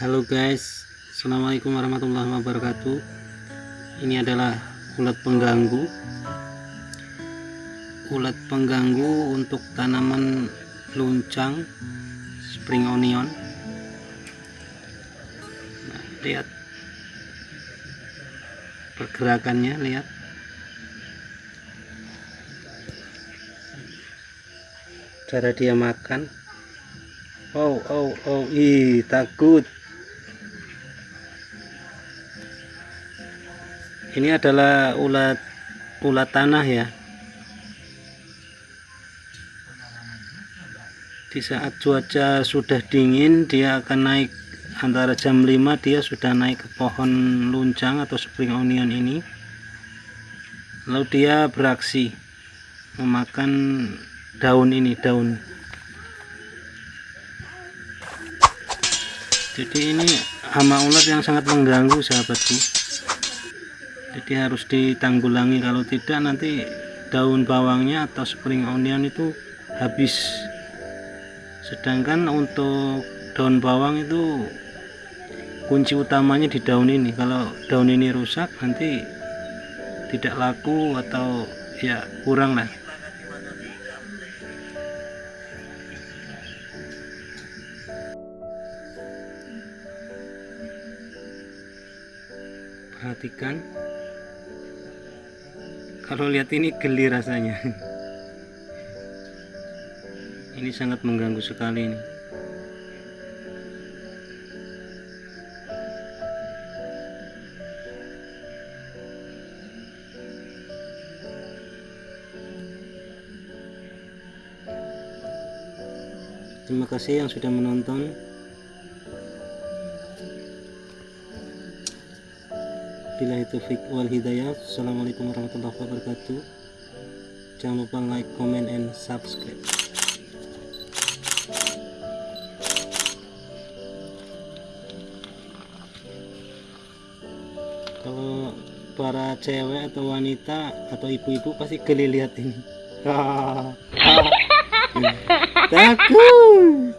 Halo guys Assalamualaikum warahmatullahi wabarakatuh. Ini adalah ulat pengganggu. Ulat pengganggu untuk tanaman luncang Spring onion. Nah, Lihat. Pergerakannya lihat. Cara dia makan. Oh oh oh ih takut ini adalah ulat ulat tanah ya. Di saat cuaca sudah dingin dia akan naik antara jam 5 dia sudah naik ke pohon luncang atau spring onion ini. Lalu dia beraksi memakan daun ini daun. Jadi ini hama ulat yang sangat mengganggu sahabatku jadi harus ditanggulangi. Kalau tidak nanti daun bawangnya atau spring onion itu habis. Sedangkan untuk daun bawang itu kunci utamanya di daun ini. Kalau daun ini rusak nanti tidak laku atau ya kurang lah. Perhatikan kalau lihat ini geli rasanya. Ini sangat mengganggu sekali ini. Terima kasih yang sudah menonton Billahi taufiq wal hidayah. Assalamualaikum warahmatullahi wabarakatuh. Jangan lupa like, comment, and subscribe. Kalau para cewek atau wanita atau ibu-ibu pasti geli lihat ini. Takut.